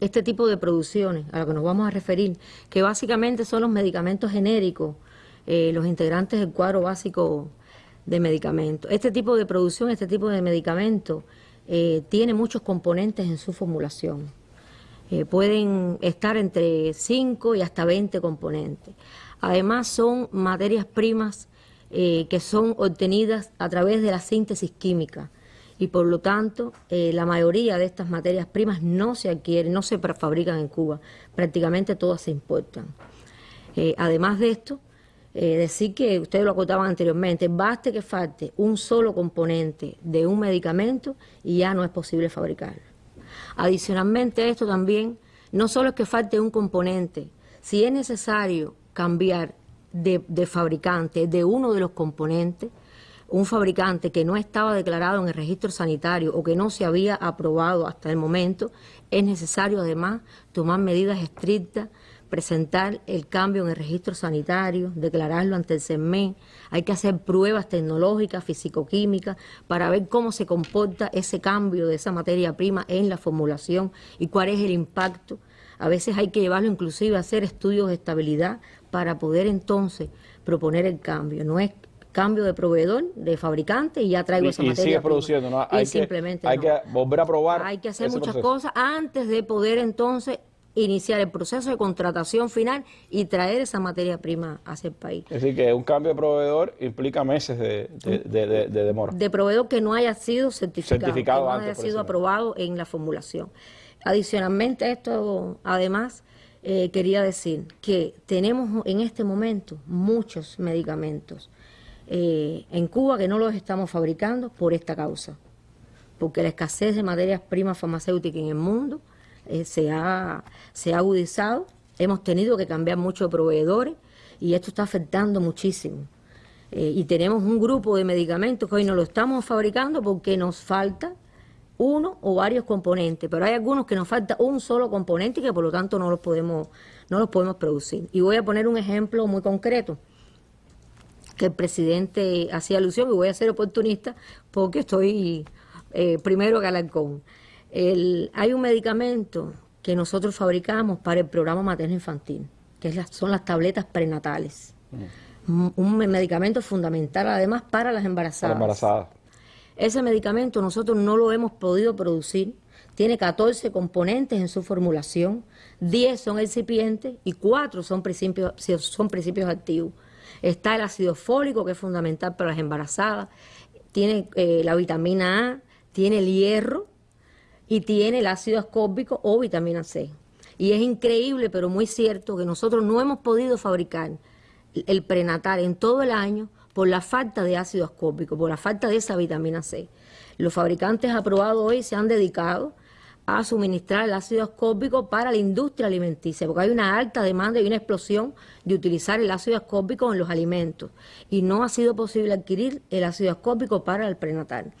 este tipo de producciones a lo que nos vamos a referir, que básicamente son los medicamentos genéricos, eh, los integrantes del cuadro básico de medicamentos. Este tipo de producción, este tipo de medicamentos, eh, tiene muchos componentes en su formulación. Eh, pueden estar entre 5 y hasta 20 componentes. Además son materias primas que son obtenidas a través de la síntesis química y por lo tanto eh, la mayoría de estas materias primas no se adquieren, no se fabrican en Cuba, prácticamente todas se importan. Eh, además de esto, eh, decir que ustedes lo acotaban anteriormente, baste que falte un solo componente de un medicamento y ya no es posible fabricarlo. Adicionalmente a esto también, no solo es que falte un componente, si es necesario cambiar de fabricante de uno de los componentes, un fabricante que no estaba declarado en el registro sanitario o que no se había aprobado hasta el momento, es necesario además tomar medidas estrictas, presentar el cambio en el registro sanitario, declararlo ante el CERMEN, hay que hacer pruebas tecnológicas, fisicoquímicas, para ver cómo se comporta ese cambio de esa materia prima en la formulación y cuál es el impacto. A veces hay que llevarlo inclusive a hacer estudios de estabilidad para poder entonces proponer el cambio. No es cambio de proveedor, de fabricante y ya traigo esa materia. Y sigue produciendo, ¿no? Hay, que, simplemente hay que volver a probar. Hay que hacer muchas cosas antes de poder entonces iniciar el proceso de contratación final y traer esa materia prima hacia el país. Es decir, que un cambio de proveedor implica meses de, demora. De proveedor que no haya sido certificado, que no haya sido aprobado en la formulación. Adicionalmente a esto, además, eh, quería decir que tenemos en este momento muchos medicamentos eh, en Cuba que no los estamos fabricando por esta causa, porque la escasez de materias primas farmacéuticas en el mundo eh, se, ha, se ha agudizado, hemos tenido que cambiar muchos proveedores y esto está afectando muchísimo. Eh, y tenemos un grupo de medicamentos que hoy no lo estamos fabricando porque nos falta uno o varios componentes, pero hay algunos que nos falta un solo componente y que por lo tanto no los podemos, no los podemos producir. Y voy a poner un ejemplo muy concreto que el presidente hacía alusión, y voy a ser oportunista porque estoy eh, primero Galancón. hay un medicamento que nosotros fabricamos para el programa materno infantil, que son las tabletas prenatales. Mm. Un medicamento fundamental además para las embarazadas. Para embarazadas. Ese medicamento nosotros no lo hemos podido producir. Tiene 14 componentes en su formulación, 10 son excipientes y 4 son principios, son principios activos. Está el ácido fólico, que es fundamental para las embarazadas, tiene eh, la vitamina A, tiene el hierro y tiene el ácido ascórbico o vitamina C. Y es increíble, pero muy cierto, que nosotros no hemos podido fabricar el prenatal en todo el año por la falta de ácido ascórbico, por la falta de esa vitamina C. Los fabricantes aprobados hoy se han dedicado a suministrar el ácido ascórbico para la industria alimenticia, porque hay una alta demanda y una explosión de utilizar el ácido ascórbico en los alimentos y no ha sido posible adquirir el ácido ascórbico para el prenatal.